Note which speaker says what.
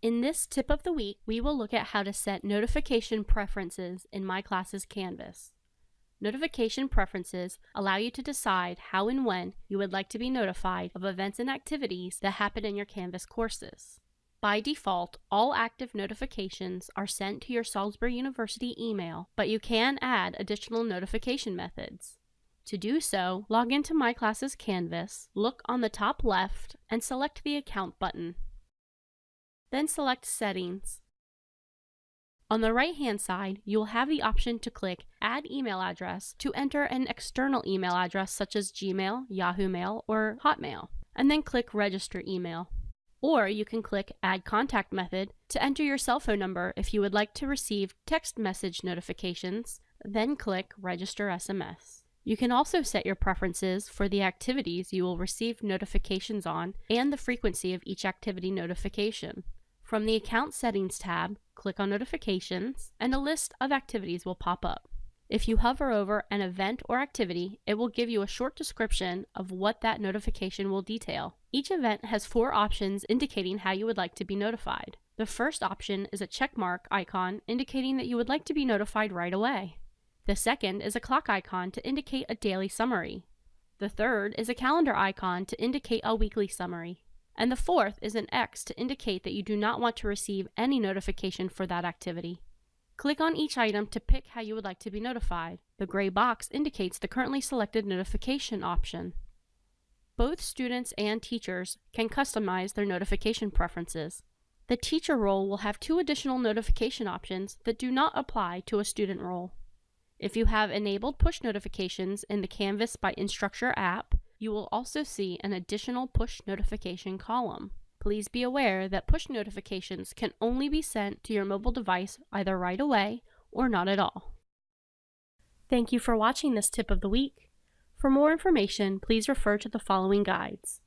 Speaker 1: In this tip of the week, we will look at how to set notification preferences in My Classes Canvas. Notification preferences allow you to decide how and when you would like to be notified of events and activities that happen in your Canvas courses. By default, all active notifications are sent to your Salisbury University email, but you can add additional notification methods. To do so, log into My Classes Canvas, look on the top left, and select the Account button. Then select Settings. On the right-hand side, you will have the option to click Add Email Address to enter an external email address such as Gmail, Yahoo Mail, or Hotmail, and then click Register Email. Or you can click Add Contact Method to enter your cell phone number if you would like to receive text message notifications, then click Register SMS. You can also set your preferences for the activities you will receive notifications on and the frequency of each activity notification. From the Account Settings tab, click on Notifications, and a list of activities will pop up. If you hover over an event or activity, it will give you a short description of what that notification will detail. Each event has four options indicating how you would like to be notified. The first option is a checkmark icon indicating that you would like to be notified right away. The second is a clock icon to indicate a daily summary. The third is a calendar icon to indicate a weekly summary. And the fourth is an X to indicate that you do not want to receive any notification for that activity. Click on each item to pick how you would like to be notified. The gray box indicates the currently selected notification option. Both students and teachers can customize their notification preferences. The teacher role will have two additional notification options that do not apply to a student role. If you have enabled push notifications in the Canvas by Instructure app, you will also see an additional push notification column. Please be aware that push notifications can only be sent to your mobile device either right away or not at all. Thank you for watching this tip of the week. For more information, please refer to the following guides.